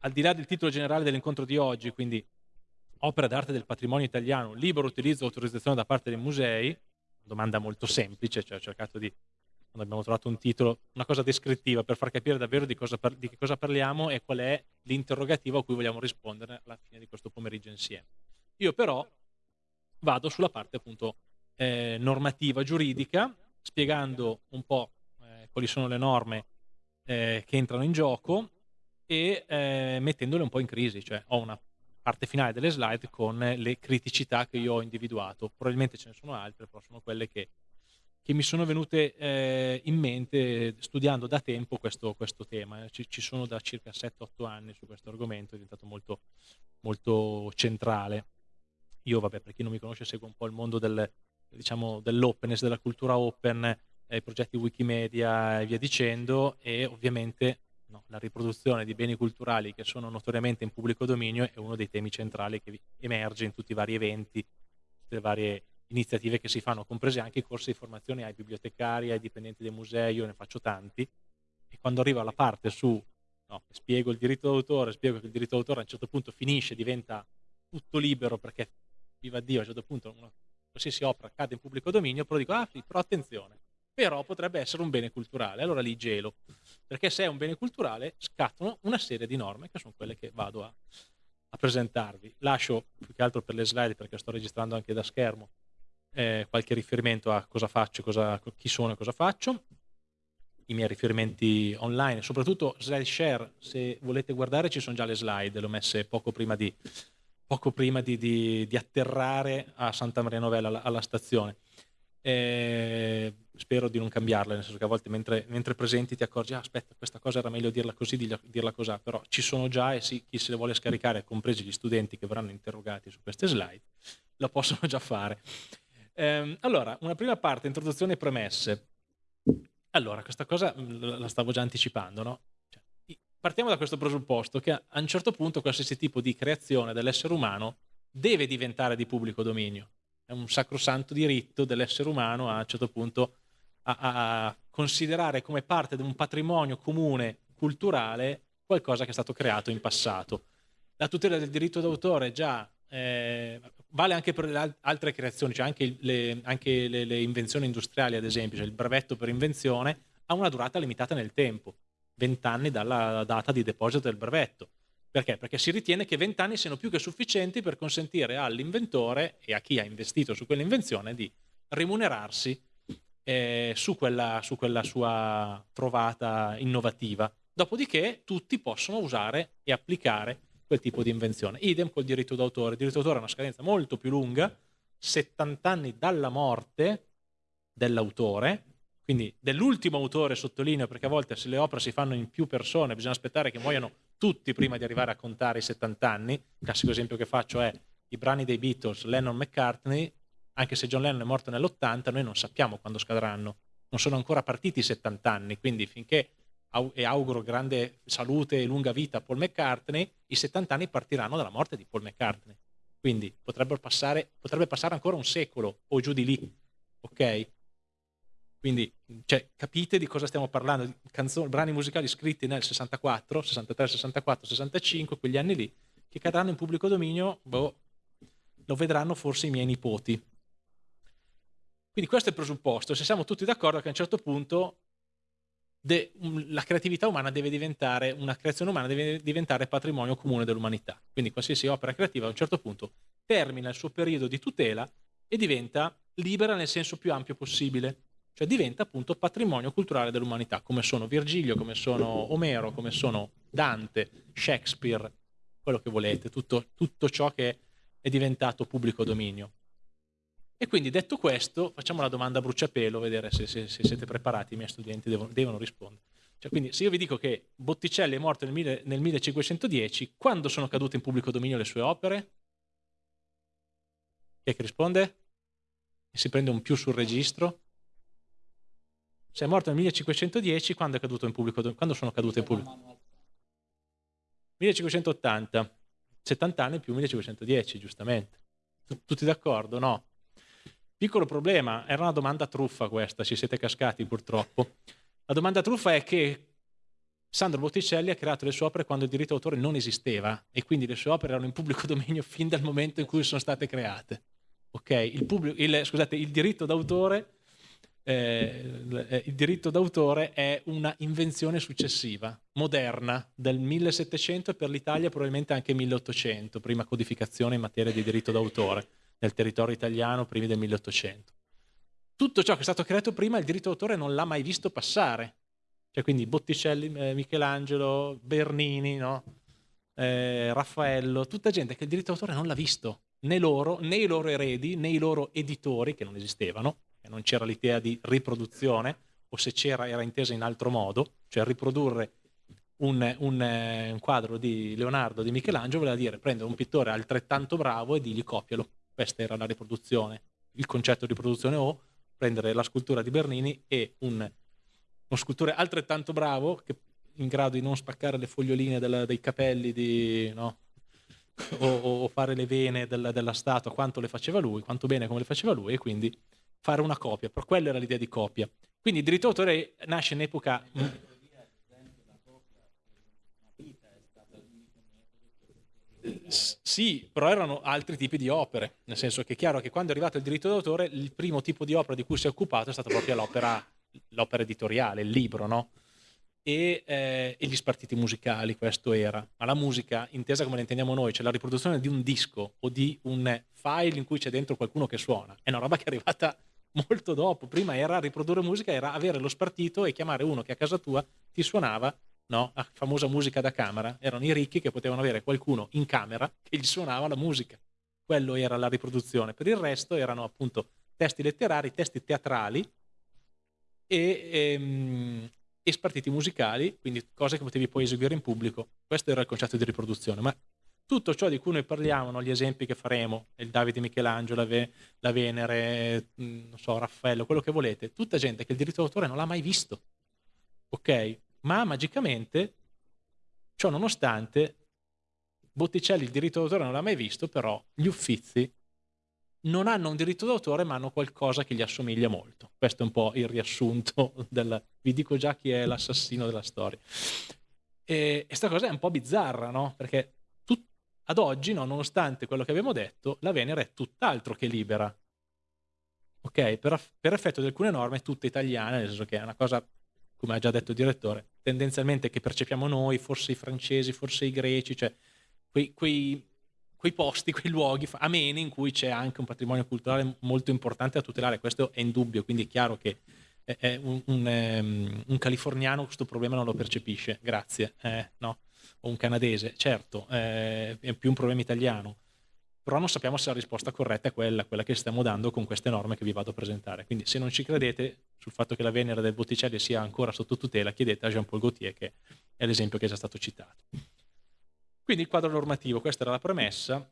al di là del titolo generale dell'incontro di oggi, quindi opera d'arte del patrimonio italiano, libero utilizzo e autorizzazione da parte dei musei, domanda molto semplice, cioè ho cercato di, quando abbiamo trovato un titolo, una cosa descrittiva per far capire davvero di, cosa par- di che cosa parliamo e qual è l'interrogativo a cui vogliamo rispondere alla fine di questo pomeriggio insieme. Io però vado sulla parte appunto eh, normativa giuridica, spiegando un po' eh, quali sono le norme eh, che entrano in gioco e eh, mettendole un po' in crisi, cioè ho una parte finale delle slide con le criticità che io ho individuato. Probabilmente ce ne sono altre, però sono quelle che, che mi sono venute eh, in mente studiando da tempo questo, questo tema. Ci, ci, sono da circa 7-8 anni su questo argomento, è diventato molto, molto centrale. Io, vabbè, per chi non mi conosce, seguo un po' il mondo del, diciamo, dell'openness, della cultura open, eh, i progetti Wikimedia e via dicendo, e ovviamente no, la riproduzione di beni culturali che sono notoriamente in pubblico dominio è uno dei temi centrali che emerge in tutti i vari eventi, tutte le varie iniziative che si fanno, comprese anche i corsi di formazione ai bibliotecari, ai dipendenti dei musei, io ne faccio tanti, e quando arriva la parte su, no, spiego il diritto d'autore, spiego che il diritto d'autore a un certo punto finisce, diventa tutto libero perché, viva Dio, a un certo punto una qualsiasi opera cade in pubblico dominio, però dico, ah sì, però attenzione, però potrebbe essere un bene culturale, allora lì gelo, perché se è un bene culturale scattano una serie di norme che sono quelle che vado a, a presentarvi. Lascio più che altro per le slide, perché sto registrando anche da schermo, eh, qualche riferimento a cosa faccio, cosa, chi sono e cosa faccio, i miei riferimenti online, soprattutto slide share, se volete guardare ci sono già le slide, le ho messe poco prima di, poco prima di, di, di atterrare a Santa Maria Novella, alla, alla stazione. Eh, spero di non cambiarle, nel senso che a volte mentre, mentre presenti ti accorgi, ah, aspetta, questa cosa era meglio dirla così, dirla, così, però ci sono già e sì, chi se le vuole scaricare, compresi gli studenti che verranno interrogati su queste slide, lo possono già fare. Eh, allora, una prima parte, introduzione e premesse. Allora, questa cosa la stavo già anticipando, no? partiamo da questo presupposto che a un certo punto qualsiasi tipo di creazione dell'essere umano deve diventare di pubblico dominio. È un sacrosanto diritto dell'essere umano a un certo punto a, a considerare come parte di un patrimonio comune culturale qualcosa che è stato creato in passato. La tutela del diritto d'autore già eh, vale anche per le altre creazioni, cioè anche, le, anche le, le invenzioni industriali, ad esempio, cioè il brevetto per invenzione ha una durata limitata nel tempo 20 anni dalla data di deposito del brevetto. Perché? Perché si ritiene che 20 anni siano più che sufficienti per consentire all'inventore e a chi ha investito su quell'invenzione di rimunerarsi eh, su, quella, su quella sua trovata innovativa. Dopodiché tutti possono usare e applicare quel tipo di invenzione. Idem col diritto d'autore. Il diritto d'autore ha una scadenza molto più lunga, 70 anni dalla morte dell'autore, quindi dell'ultimo autore sottolineo, perché a volte se le opere si fanno in più persone bisogna aspettare che muoiano tutti prima di arrivare a contare i 70 anni. Il classico esempio che faccio è i brani dei Beatles, Lennon-McCartney, anche se John Lennon è morto nell'80, noi non sappiamo quando scadranno. Non sono ancora partiti i 70 anni, quindi finché e auguro grande salute e lunga vita a Paul McCartney, i 70 anni partiranno dalla morte di Paul McCartney. Quindi passare, potrebbe passare ancora un secolo o giù di lì, ok? Quindi cioè, capite di cosa stiamo parlando, canzoni, brani musicali scritti nel 64, 63, 64, 65, quegli anni lì, che cadranno in pubblico dominio, boh, lo vedranno forse i miei nipoti. Quindi questo è il presupposto, se siamo tutti d'accordo che a un certo punto de, la creatività umana deve diventare, una creazione umana deve diventare patrimonio comune dell'umanità. Quindi qualsiasi opera creativa a un certo punto termina il suo periodo di tutela e diventa libera nel senso più ampio possibile cioè diventa appunto patrimonio culturale dell'umanità, come sono Virgilio, come sono Omero, come sono Dante, Shakespeare, quello che volete, tutto, tutto ciò che è diventato pubblico dominio. E quindi detto questo, facciamo la domanda a bruciapelo, vedere se, se, se siete preparati, i miei studenti devono, devono rispondere. Cioè, quindi se io vi dico che Botticelli è morto nel, mille, nel 1510, quando sono cadute in pubblico dominio le sue opere? Chi è che risponde? E si prende un più sul registro? Se è morto nel 1510, quando, è caduto in pubblico, quando sono cadute in pubblico? 1580, 70 anni più 1510, giustamente. Tutti d'accordo? No. Piccolo problema, era una domanda truffa questa, ci siete cascati purtroppo. La domanda truffa è che Sandro Botticelli ha creato le sue opere quando il diritto d'autore non esisteva e quindi le sue opere erano in pubblico dominio fin dal momento in cui sono state create. Okay? Il, pubblico, il, scusate, il diritto d'autore eh, il diritto d'autore è una invenzione successiva, moderna, del 1700 e per l'Italia probabilmente anche 1800, prima codificazione in materia di diritto d'autore nel territorio italiano, primi del 1800. Tutto ciò che è stato creato prima il diritto d'autore non l'ha mai visto passare. Cioè quindi Botticelli, eh, Michelangelo, Bernini, no? eh, Raffaello, tutta gente che il diritto d'autore non l'ha visto, né loro, né i loro eredi, né i loro editori, che non esistevano, non c'era l'idea di riproduzione, o se c'era era intesa in altro modo, cioè riprodurre un, un, un quadro di Leonardo, di Michelangelo, voleva dire prendere un pittore altrettanto bravo e dirgli copialo. Questa era la riproduzione, il concetto di riproduzione o prendere la scultura di Bernini e un, uno scultore altrettanto bravo che in grado di non spaccare le foglioline della, dei capelli di, no? o, o, fare le vene della, della statua quanto le faceva lui, quanto bene come le faceva lui e quindi fare una copia, per quello era l'idea di copia. Quindi il diritto d'autore nasce in epoca... Sì, però erano altri tipi di opere, nel senso che è chiaro che quando è arrivato il diritto d'autore il primo tipo di opera di cui si è occupato è stata proprio l'opera, editoriale, il libro, no? E, eh, e, gli spartiti musicali, questo era. Ma la musica, intesa come la intendiamo noi, cioè la riproduzione di un disco o di un file in cui c'è dentro qualcuno che suona, è una roba che è arrivata molto dopo. Prima era riprodurre musica, era avere lo spartito e chiamare uno che a casa tua ti suonava no? la famosa musica da camera. Erano i ricchi che potevano avere qualcuno in camera che gli suonava la musica. Quello era la riproduzione. Per il resto erano appunto testi letterari, testi teatrali e, ehm, e spartiti musicali, quindi cose che potevi poi eseguire in pubblico. Questo era il concetto di riproduzione. Ma tutto ciò di cui noi parliamo, gli esempi che faremo, il Davide Michelangelo, la, Ve- la Venere, mm, so, Raffaello, quello che volete, tutta gente che il diritto d'autore non l'ha mai visto. Ok? Ma magicamente, ciò nonostante, Botticelli il diritto d'autore non l'ha mai visto, però gli Uffizi non hanno un diritto d'autore ma hanno qualcosa che gli assomiglia molto. Questo è un po' il riassunto del... Vi dico già chi è l'assassino della storia. E questa cosa è un po' bizzarra, no? Perché ad oggi, no, nonostante quello che abbiamo detto, la Venere è tutt'altro che libera. Ok? Per, per effetto di alcune norme, tutte italiane, nel senso che è una cosa, come ha già detto il direttore, tendenzialmente che percepiamo noi, forse i francesi, forse i greci, cioè quei, quei, quei posti, quei luoghi ameni in cui c'è anche un patrimonio culturale molto importante da tutelare. Questo è indubbio, quindi è chiaro che un, un, um, un, californiano questo problema non lo percepisce, grazie, eh, no? o un canadese, certo, eh, è più un problema italiano, però non sappiamo se la risposta corretta è quella, quella che stiamo dando con queste norme che vi vado a presentare. Quindi se non ci credete sul fatto che la Venere del Botticelli sia ancora sotto tutela, chiedete a Jean-Paul Gaultier, che è l'esempio che è già stato citato. Quindi il quadro normativo, questa era la premessa,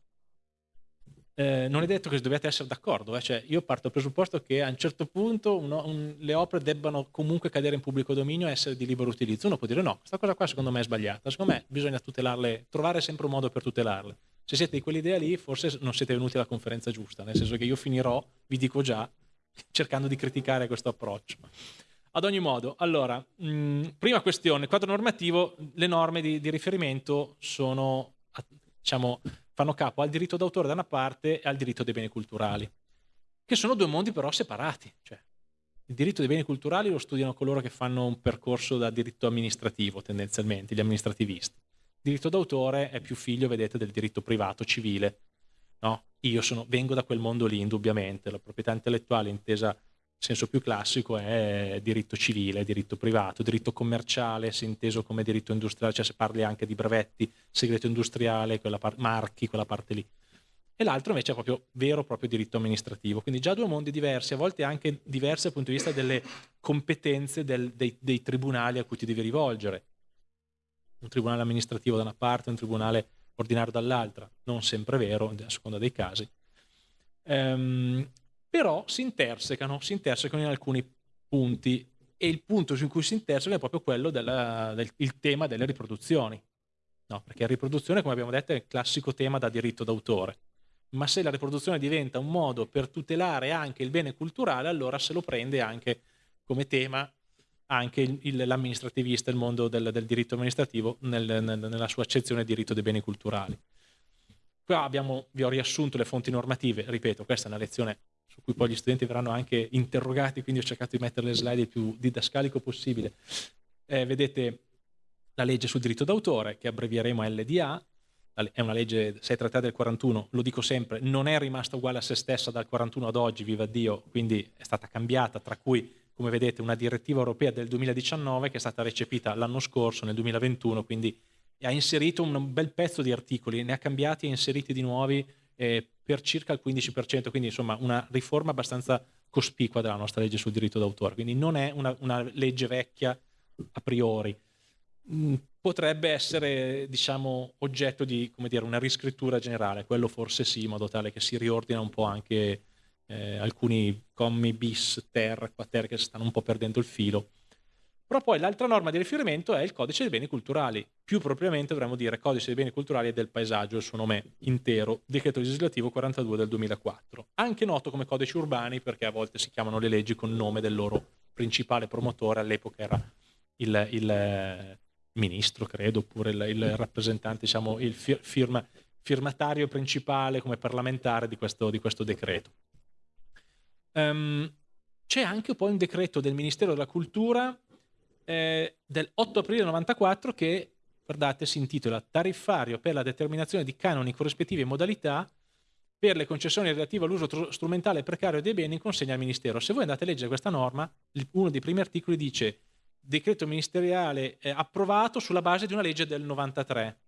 eh, non è detto che dobbiate essere d'accordo, eh? cioè, io parto dal presupposto che a un certo punto uno, un, le opere debbano comunque cadere in pubblico dominio e essere di libero utilizzo. Uno può dire no, questa cosa qua secondo me è sbagliata, secondo me bisogna tutelarle, trovare sempre un modo per tutelarle. Se siete di quell'idea lì, forse non siete venuti alla conferenza giusta, nel senso che io finirò, vi dico già, cercando di criticare questo approccio. Ad ogni modo, allora, mh, mm, prima questione, quadro normativo, le norme di, di riferimento sono, diciamo, fanno capo al diritto d'autore da una parte e al diritto dei beni culturali, che sono due mondi però separati. Cioè, il diritto dei beni culturali lo studiano coloro che fanno un percorso da diritto amministrativo, tendenzialmente, gli amministrativisti. Diritto d'autore è più figlio, vedete, del diritto privato, civile. No? Io sono, vengo da quel mondo lì, indubbiamente. La proprietà intellettuale intesa senso più classico è diritto civile, diritto privato, diritto commerciale, se inteso come diritto industriale, cioè se parli anche di brevetti, segreto industriale, quella marchi, quella parte lì. E l'altro invece è proprio vero proprio diritto amministrativo, quindi già due mondi diversi, a volte anche diversi dal punto di vista delle competenze del, dei, dei tribunali a cui ti devi rivolgere. Un tribunale amministrativo da una parte, un tribunale ordinario dall'altra, non sempre vero, a seconda dei casi. Um, però si intersecano, si intersecano in alcuni punti e il punto su cui si intersecano è proprio quello del, del tema delle riproduzioni. No, perché la riproduzione, come abbiamo detto, è il classico tema da diritto d'autore. Ma se la riproduzione diventa un modo per tutelare anche il bene culturale, allora se lo prende anche come tema anche il, l'amministrativista, il mondo del, del diritto amministrativo nel, nel, nella sua accezione di diritto dei beni culturali. Qua abbiamo, vi ho riassunto le fonti normative, ripeto, questa è una lezione su cui poi gli studenti verranno anche interrogati, quindi ho cercato di mettere le slide il più didascalico possibile. Eh, vedete la legge sul diritto d'autore, che abbrevieremo LDA, è una legge 633 del 41, lo dico sempre, non è rimasta uguale a se stessa dal 41 ad oggi, viva Dio, quindi è stata cambiata, tra cui, come vedete, una direttiva europea del 2019 che è stata recepita l'anno scorso, nel 2021, quindi ha inserito un bel pezzo di articoli, ne ha cambiati e inseriti di nuovi eh, per circa il 15%, quindi insomma una riforma abbastanza cospicua della nostra legge sul diritto d'autore, quindi non è una, una legge vecchia a priori. Mm, potrebbe essere diciamo, oggetto di dire, una riscrittura generale, quello forse sì, in modo tale che si riordina un po' anche eh, alcuni commi bis, ter, quater che stanno un po' perdendo il filo. Però poi l'altra norma di riferimento è il codice dei beni culturali, più propriamente dovremmo dire codice dei beni culturali e del paesaggio, il suo nome intero, decreto legislativo 42 del 2004, anche noto come codici urbani perché a volte si chiamano le leggi con nome del loro principale promotore, all'epoca era il, il ministro, credo, oppure il, il rappresentante, diciamo, il firma, firmatario principale come parlamentare di questo, di questo decreto. Um, c'è anche poi un decreto del Ministero della Cultura eh, del 8 aprile 94 che, guardate, si intitola Tariffario per la determinazione di canoni corrispettivi e modalità per le concessioni relative all'uso strumentale precario dei beni in consegna al Ministero. Se voi andate a leggere questa norma, uno dei primi articoli dice decreto ministeriale eh, approvato sulla base di una legge del 93.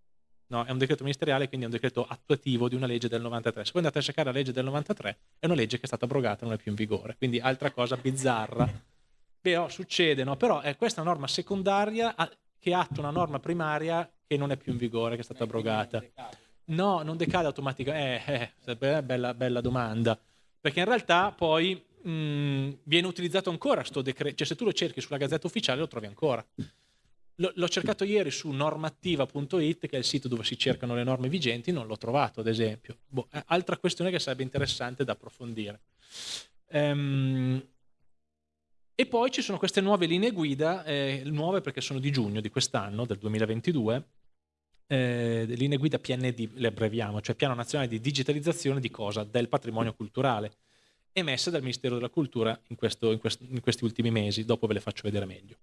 No, è un decreto ministeriale, quindi è un decreto attuativo di una legge del 93. Se voi andate a cercare la legge del 93, è una legge che è stata abrogata, non è più in vigore. Quindi altra cosa bizzarra. Però succede, no? Però è questa norma secondaria che attua una norma primaria che non è più in vigore, che è stata abrogata. No, non decade automaticamente. Eh, eh, bella, bella domanda. Perché in realtà poi mh, mm, viene utilizzato ancora questo decreto, cioè se tu lo cerchi sulla Gazzetta Ufficiale lo trovi ancora. L'ho cercato ieri su normativa.it, che è il sito dove si cercano le norme vigenti, non l'ho trovato ad esempio. Boh, altra questione che sarebbe interessante da approfondire. Ehm, e poi ci sono queste nuove linee guida, eh, nuove perché sono di giugno di quest'anno, del 2022, eh, linee guida PND, le abbreviamo, cioè Piano Nazionale di Digitalizzazione di cosa? Del patrimonio culturale emesse dal Ministero della Cultura in, questo, in, questo, in, questi ultimi mesi, dopo ve le faccio vedere meglio.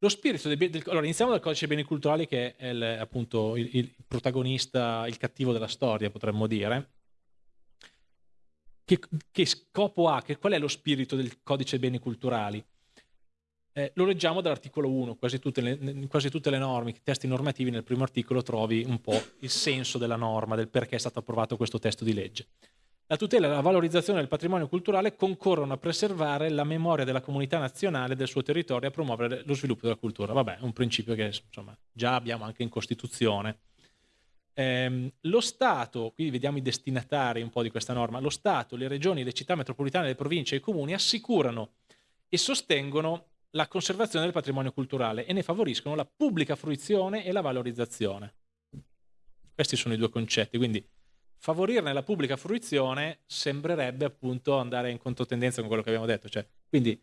Lo spirito del, del, allora iniziamo dal codice dei beni culturali che è il, appunto il, il, protagonista, il cattivo della storia potremmo dire. Che, che scopo ha? Che, qual è lo spirito del codice dei beni culturali? Eh, lo leggiamo dall'articolo 1, quasi tutte, le, quasi tutte le norme, i testi normativi nel primo articolo trovi un po' il senso della norma, del perché è stato approvato questo testo di legge. La tutela e la valorizzazione del patrimonio culturale concorrono a preservare la memoria della comunità nazionale del suo territorio e a promuovere lo sviluppo della cultura. Vabbè, è un principio che insomma, già abbiamo anche in Costituzione. Eh, lo Stato, qui vediamo i destinatari un po' di questa norma, lo Stato, le regioni, le città metropolitane, le province e i comuni assicurano e sostengono la conservazione del patrimonio culturale e ne favoriscono la pubblica fruizione e la valorizzazione. Questi sono i due concetti, quindi favorirne la pubblica fruizione sembrerebbe appunto andare in controtendenza con quello che abbiamo detto. Cioè, quindi,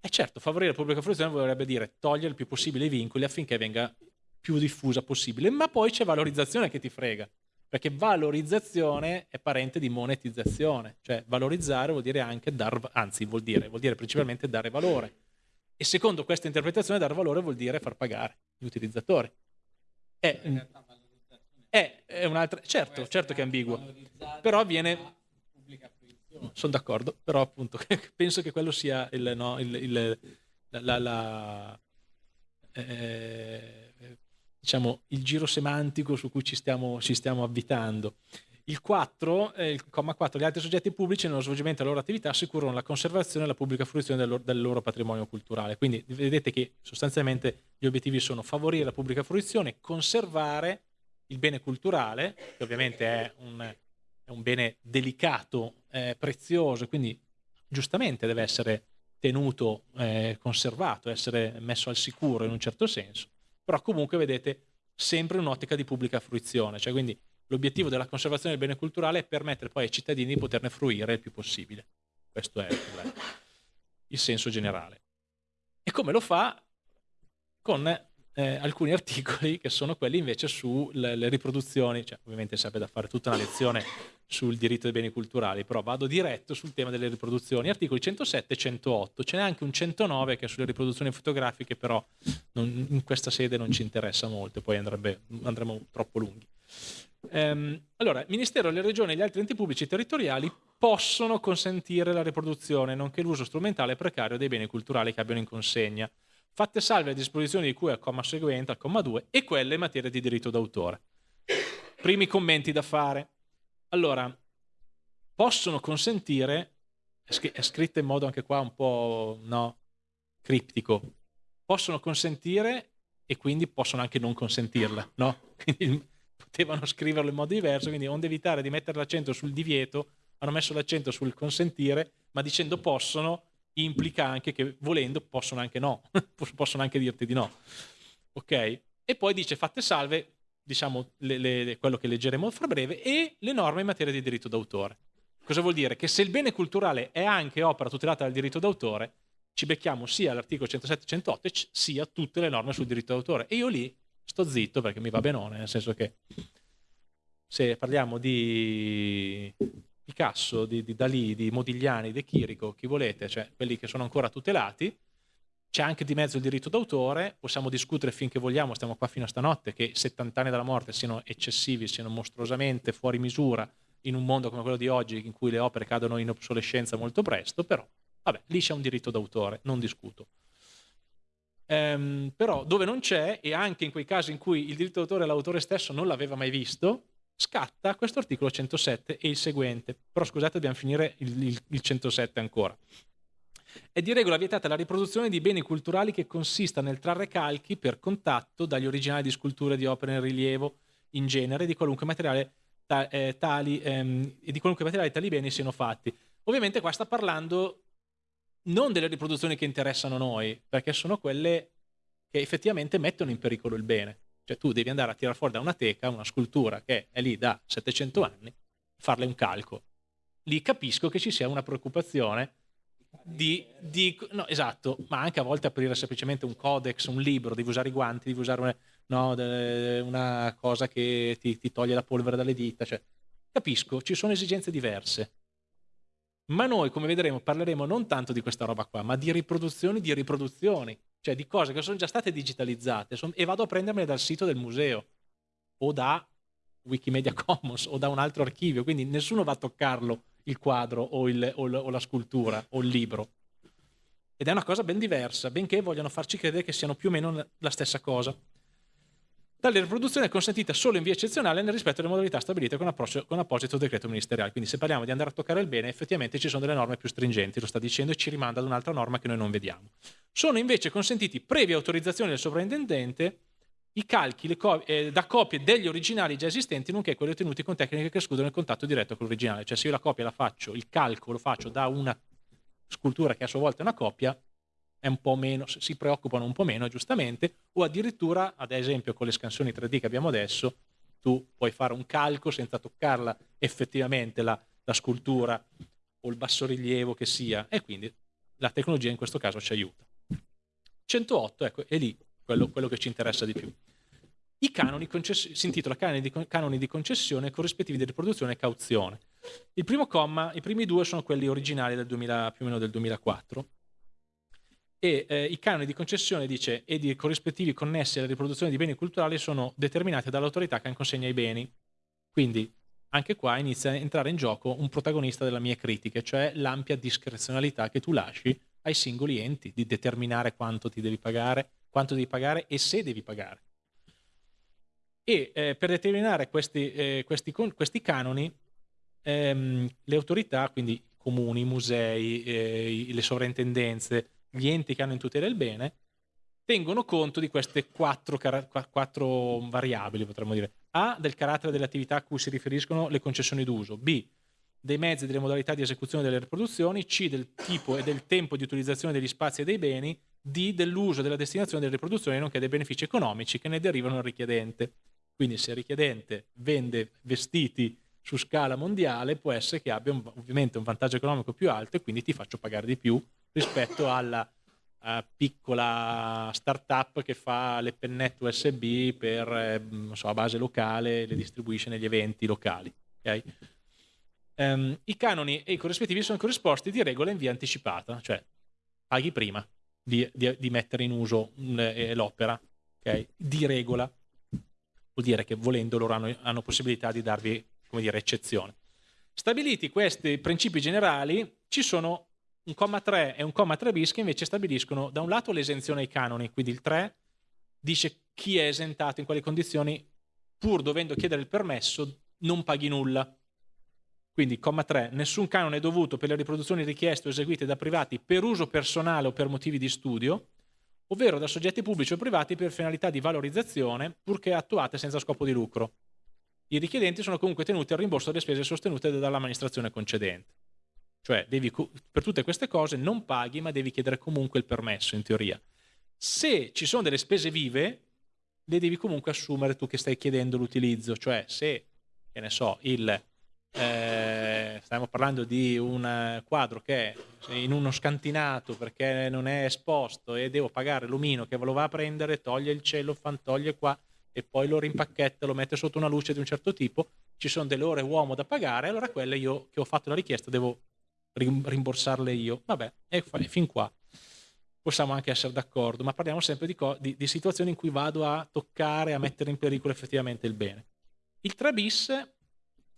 è certo, favorire la pubblica fruizione vorrebbe dire togliere il più possibile i vincoli affinché venga più diffusa possibile, ma poi c'è valorizzazione che ti frega, perché valorizzazione è parente di monetizzazione, cioè valorizzare vuol dire anche dar, anzi vuol dire, vuol dire principalmente dare valore. E secondo questa interpretazione dar valore vuol dire far pagare gli utilizzatori. È, è, è un'altra... Certo, certo che è ambiguo. Però viene... Sono d'accordo, però appunto penso che quello sia il, no, il, il, la, la, eh, diciamo, il giro semantico su cui ci stiamo, ci stiamo avvitando. Il 4, eh, il comma 4, gli altri soggetti pubblici nello svolgimento della loro attività assicurano la conservazione e la pubblica fruizione del loro, del loro, patrimonio culturale. Quindi vedete che sostanzialmente gli obiettivi sono favorire la pubblica fruizione, conservare il bene culturale, che ovviamente è un, è un bene delicato, eh, prezioso, quindi giustamente deve essere tenuto, eh, conservato, essere messo al sicuro in un certo senso, però comunque vedete sempre un'ottica di pubblica fruizione, cioè quindi l'obiettivo della conservazione del bene culturale è permettere poi ai cittadini di poterne fruire il più possibile. Questo è il, il senso generale. E come lo fa? Con eh, alcuni articoli che sono quelli invece sulle riproduzioni, cioè ovviamente sarebbe da fare tutta una lezione sul diritto dei beni culturali, però vado diretto sul tema delle riproduzioni, articoli 107 e 108, ce n'è anche un 109 che è sulle riproduzioni fotografiche, però non, in questa sede non ci interessa molto, poi andrebbe, andremo troppo lunghi. Ehm, allora, il Ministero, le regioni e gli altri enti pubblici territoriali possono consentire la riproduzione, nonché l'uso strumentale precario dei beni culturali che abbiano in consegna, fatte salve le disposizioni di cui al comma seguente, al comma 2, e quelle in materia di diritto d'autore. Primi commenti da fare. Allora, possono consentire, è scritta in modo anche qua un po' no, criptico, possono consentire e quindi possono anche non consentirla, no? Quindi potevano scriverlo in modo diverso, quindi onde evitare di mettere l'accento sul divieto, hanno messo l'accento sul consentire, ma dicendo possono implica anche che volendo possono anche no, possono anche dirti di no. Ok? E poi dice fatte salve, diciamo le, le, quello che leggeremo fra breve, e le norme in materia di diritto d'autore. Cosa vuol dire? Che se il bene culturale è anche opera tutelata dal diritto d'autore, ci becchiamo sia l'articolo 107-108 sia tutte le norme sul diritto d'autore. E io lì sto zitto perché mi va benone, nel senso che se parliamo di Picasso, di, di Dalì, di Modigliani, di Chirico, chi volete, cioè quelli che sono ancora tutelati, c'è anche di mezzo il diritto d'autore, possiamo discutere finché vogliamo, stiamo qua fino a stanotte, che 70 anni dalla morte siano eccessivi, siano mostruosamente fuori misura in un mondo come quello di oggi in cui le opere cadono in obsolescenza molto presto, però vabbè, lì c'è un diritto d'autore, non discuto. Ehm, però dove non c'è, e anche in quei casi in cui il diritto d'autore l'autore stesso non l'aveva mai visto, scatta questo articolo 107 e il seguente. Però scusate, dobbiamo finire il, il, il 107 ancora. È di regola vietata la riproduzione di beni culturali che consista nel trarre calchi per contatto dagli originali di sculture di opere in rilievo in genere di qualunque materiale ta, eh, tali, ehm, di qualunque materiale tali beni siano fatti. Ovviamente qua sta parlando non delle riproduzioni che interessano noi, perché sono quelle che effettivamente mettono in pericolo il bene. Cioè tu devi andare a tirare fuori da una teca una scultura che è lì da 700 anni, farle un calco. Lì capisco che ci sia una preoccupazione di, di no, esatto, ma anche a volte aprire semplicemente un codex, un libro, devi usare i guanti, devi usare una, no, una cosa che ti, ti, toglie la polvere dalle dita. Cioè, capisco, ci sono esigenze diverse. Ma noi, come vedremo, parleremo non tanto di questa roba qua, ma di riproduzioni di riproduzioni cioè di cose che sono già state digitalizzate e vado a prendermele dal sito del museo o da Wikimedia Commons o da un altro archivio, quindi nessuno va a toccarlo il quadro o, il, o, o la scultura o il libro. Ed è una cosa ben diversa, benché vogliano farci credere che siano più o meno la stessa cosa. Tale riproduzione è consentita solo in via eccezionale nel rispetto delle modalità stabilite con, con, apposito decreto ministeriale. Quindi se parliamo di andare a toccare il bene, effettivamente ci sono delle norme più stringenti, lo sta dicendo, e ci rimanda ad un'altra norma che noi non vediamo. Sono invece consentiti, previa autorizzazione del sovrintendente, i calchi co eh, da copie degli originali già esistenti, nonché quelli ottenuti con tecniche che escludono il contatto diretto con l'originale. Cioè se io la copia la faccio, il calco lo faccio da una scultura che a sua volta è una copia, un po' meno, si preoccupano un po' meno, giustamente, o addirittura, ad esempio, con le scansioni 3D che abbiamo adesso, tu puoi fare un calco senza toccarla effettivamente la, la scultura o il bassorilievo che sia, e quindi la tecnologia in questo caso ci aiuta. 108, ecco, è lì quello, quello che ci interessa di più. I canoni si intitola canoni di, canoni di concessione corrispettivi di riproduzione e cauzione. Il primo comma, i primi due sono quelli originali del 2000, più o meno del 2004, e eh, i canoni di concessione, dice, e di corrispettivi connessi alla riproduzione di beni culturali sono determinati dall'autorità che consegna i beni. Quindi anche qua inizia a entrare in gioco un protagonista delle mie critiche, cioè l'ampia discrezionalità che tu lasci ai singoli enti di determinare quanto ti devi pagare, quanto devi pagare e se devi pagare. E eh, per determinare questi, eh, questi, questi canoni, ehm, le autorità, quindi comuni, musei, eh, le sovrintendenze, gli enti che hanno in tutela il bene, tengono conto di queste quattro, quattro, variabili, potremmo dire. A, del carattere delle attività a cui si riferiscono le concessioni d'uso. B, dei mezzi e delle modalità di esecuzione delle riproduzioni. C, del tipo e del tempo di utilizzazione degli spazi e dei beni. D, dell'uso e della destinazione delle riproduzioni, nonché dei benefici economici che ne derivano al richiedente. Quindi se il richiedente vende vestiti su scala mondiale, può essere che abbia un, ovviamente un vantaggio economico più alto e quindi ti faccio pagare di più rispetto alla, uh, piccola startup che fa le pennette USB per, eh, so, a base locale, le distribuisce negli eventi locali. Okay? Um, I canoni e i corrispettivi sono corrisposti di regola in via anticipata, cioè paghi prima di, di, di mettere in uso eh, l'opera, okay? di regola. Vuol dire che volendo loro hanno, hanno possibilità di darvi, come dire, eccezione. Stabiliti questi principi generali, ci sono un comma 3 e un comma 3 bis che invece stabiliscono da un lato l'esenzione ai canoni, quindi il 3 dice chi è esentato, in quali condizioni, pur dovendo chiedere il permesso, non paghi nulla. Quindi, comma 3, nessun canone è dovuto per le riproduzioni richieste o eseguite da privati per uso personale o per motivi di studio, ovvero da soggetti pubblici o privati per finalità di valorizzazione, purché attuate senza scopo di lucro. I richiedenti sono comunque tenuti al rimborso delle spese sostenute dall'amministrazione concedente. Cioè, devi, per tutte queste cose non paghi, ma devi chiedere comunque il permesso, in teoria. Se ci sono delle spese vive, le devi comunque assumere tu che stai chiedendo l'utilizzo. Cioè, se, che ne so, il eh, stiamo parlando di un quadro che è in uno scantinato perché non è esposto e devo pagare l'omino che lo va a prendere, toglie il cielo, fan, toglie qua e poi lo rimpacchetta, lo mette sotto una luce di un certo tipo, ci sono delle ore uomo da pagare, allora quelle io che ho fatto la richiesta devo rimborsarle io. Vabbè, e fin qua possiamo anche essere d'accordo, ma parliamo sempre di, di, di situazioni in cui vado a toccare, a mettere in pericolo effettivamente il bene. Il 3 bis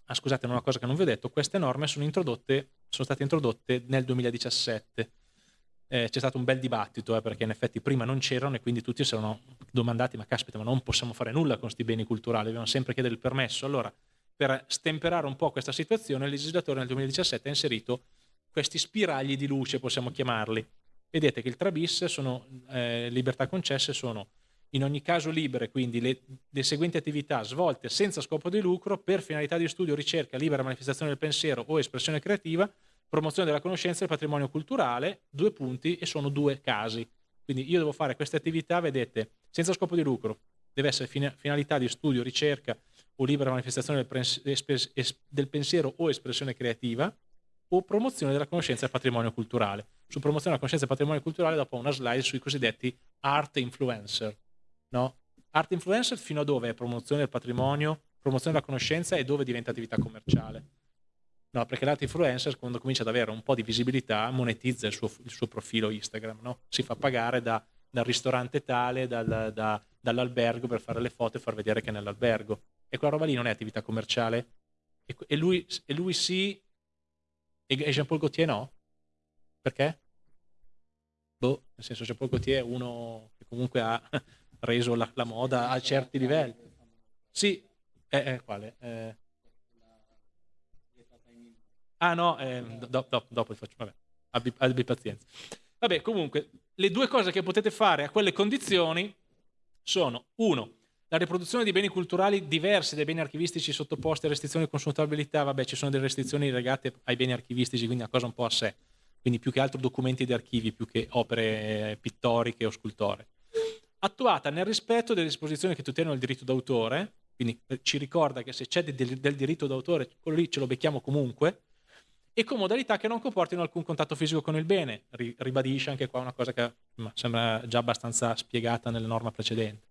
ah, scusate, una cosa che non vi ho detto, queste norme sono, introdotte, sono state introdotte nel 2017. Eh, c'è stato un bel dibattito eh, perché in effetti prima non c'erano e quindi tutti si erano domandati ma caspita ma non possiamo fare nulla con questi beni culturali, dobbiamo sempre chiedere il permesso. Allora per stemperare un po' questa situazione il legislatore nel 2017 ha inserito questi spiragli di luce, possiamo chiamarli. Vedete che il 3 bis sono eh, libertà concesse sono in ogni caso libere, quindi le, le, seguenti attività svolte senza scopo di lucro per finalità di studio, ricerca, libera manifestazione del pensiero o espressione creativa, promozione della conoscenza e del patrimonio culturale, due punti e sono due casi. Quindi io devo fare queste attività, vedete, senza scopo di lucro, deve essere finalità di studio, ricerca o libera manifestazione del, del pensiero o espressione creativa, o promozione della conoscenza del patrimonio culturale. Su promozione della conoscenza del patrimonio culturale dopo una slide sui cosiddetti art influencer no? Art influencer fino a dove è promozione del patrimonio, promozione della conoscenza e dove diventa attività commerciale. No, perché l'art influencer quando comincia ad avere un po' di visibilità monetizza il suo, il suo profilo Instagram, no? si fa pagare da, dal ristorante tale, dal, da, dall'albergo per fare le foto e far vedere che è nell'albergo. E quella roba lì non è attività commerciale? E, e, lui, e lui, sì, e, Jean-Paul Gaultier no? Perché? Boh, nel senso Jean-Paul Gaultier è uno che comunque ha reso la, la moda a certi livelli. Sì, eh, eh, quale? Eh. Ah no, eh, do, do, dopo faccio, vabbè, abbi, abbi pazienza. Vabbè, comunque, le due cose che potete fare a quelle condizioni sono, uno, la riproduzione di beni culturali diversi dai beni archivistici sottoposti a restrizioni di consultabilità, vabbè, ci sono delle restrizioni legate ai beni archivistici, quindi una cosa un po' a sé, quindi più che altro documenti di archivi, più che opere pittoriche o scultoree attuata nel rispetto delle disposizioni che tutelano il diritto d'autore, quindi ci ricorda che se c'è del, del diritto d'autore, quello lì ce lo becchiamo comunque, e con modalità che non comportino alcun contatto fisico con il bene. ribadisce anche qua una cosa che ma, sembra già abbastanza spiegata nella norma precedente.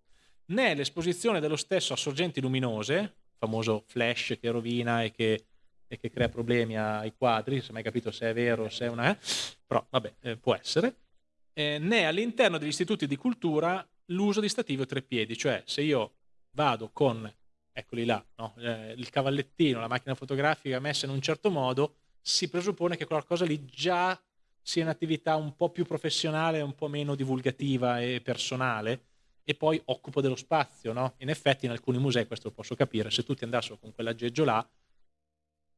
Né l'esposizione dello stesso a sorgenti luminose, famoso flash che rovina e che, e che crea problemi ai quadri, se mai capito se è vero, se è una... Eh? però vabbè, eh, può essere, eh, né all'interno degli istituti di cultura l'uso di stativi o treppiedi, cioè se io vado con, eccoli là, no? eh, il cavallettino, la macchina fotografica messa in un certo modo, si presuppone che qualcosa lì già sia un'attività un po' più professionale, un po' meno divulgativa e personale, e poi occupo dello spazio, no? In effetti in alcuni musei, questo lo posso capire, se tutti andassero con quell'aggeggio là,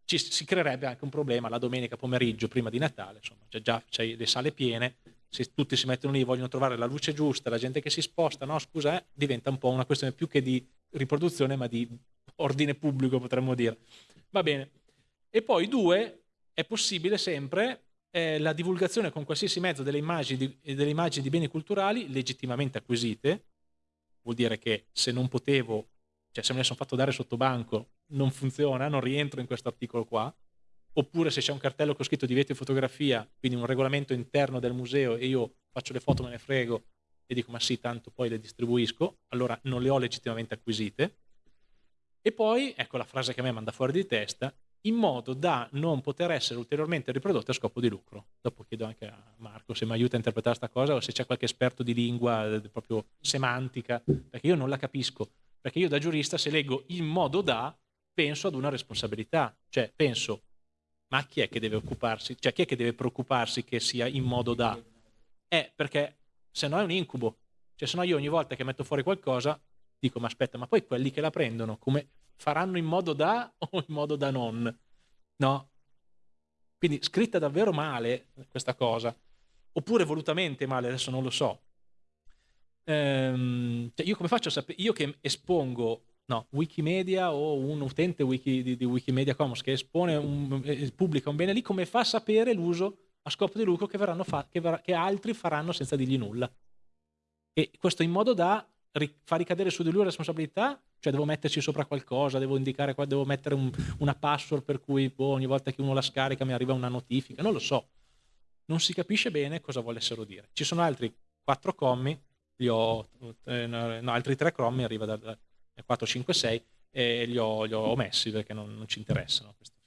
ci, si creerebbe anche un problema la domenica pomeriggio, prima di Natale, insomma, c'è già c'è le sale piene, se tutti si mettono lì e vogliono trovare la luce giusta, la gente che si sposta, no scusa, eh, diventa un po' una questione più che di riproduzione ma di ordine pubblico potremmo dire. Va bene. E poi due, è possibile sempre eh, la divulgazione con qualsiasi mezzo delle immagini, di, delle immagini di beni culturali legittimamente acquisite, vuol dire che se non potevo, cioè se me ne sono fatto dare sotto banco, non funziona, non rientro in questo articolo qua, oppure se c'è un cartello con scritto divieto di fotografia, quindi un regolamento interno del museo e io faccio le foto, me ne frego e dico ma sì, tanto poi le distribuisco, allora non le ho legittimamente acquisite. E poi, ecco la frase che a me manda fuori di testa, in modo da non poter essere ulteriormente riprodotte a scopo di lucro. Dopo chiedo anche a Marco se mi aiuta a interpretare questa cosa o se c'è qualche esperto di lingua, eh, proprio semantica, perché io non la capisco. Perché io da giurista se leggo in modo da, penso ad una responsabilità. Cioè penso, ma chi è che deve occuparsi, cioè chi è che deve preoccuparsi che sia in modo da? Eh, perché se no è un incubo. Cioè se no io ogni volta che metto fuori qualcosa dico, ma aspetta, ma poi quelli che la prendono, come faranno in modo da o in modo da non? No? Quindi scritta davvero male questa cosa, oppure volutamente male, adesso non lo so. Ehm, cioè io come faccio a sapere, io che espongo no, Wikimedia o un utente wiki, di, di, Wikimedia Commons che espone un, pubblica un bene lì, come fa a sapere l'uso a scopo di lucro che, che, che altri faranno senza dirgli nulla? E questo in modo da far ricadere su di lui la responsabilità cioè devo metterci sopra qualcosa, devo indicare, devo mettere un, una password per cui boh, ogni volta che uno la scarica mi arriva una notifica, non lo so. Non si capisce bene cosa volessero dire. Ci sono altri quattro commi, li ho, eh, no, altri tre commi, arriva da, da 4, 5, 6 e li ho, li ho omessi perché non, non ci interessano. Questi.